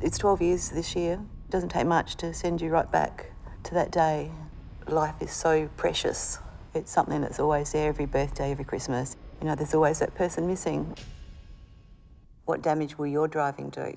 It's 12 years this year. It doesn't take much to send you right back to that day. Life is so precious. It's something that's always there every birthday, every Christmas. You know, there's always that person missing. What damage will your driving do?